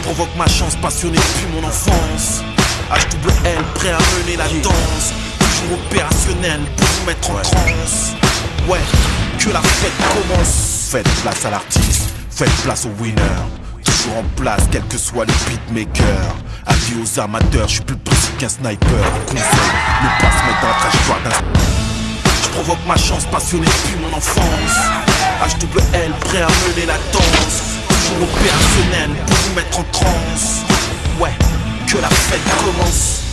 Je provoque ma chance passionnée depuis mon enfance. HWL prêt à mener la danse. Toujours opérationnel pour vous mettre en transe. Ouais, que la fête commence. Faites place à l'artiste, faites place au winner. Toujours en place, quel que soit le beatmaker. Avis aux amateurs, je suis plus précis qu'un sniper. Conseil, ne pas se mettre dans la trajectoire d'un. Je provoque ma chance passionnée depuis mon enfance. HWL prêt à mener la danse. Toujours opérationnel Ouais, que la fête commence.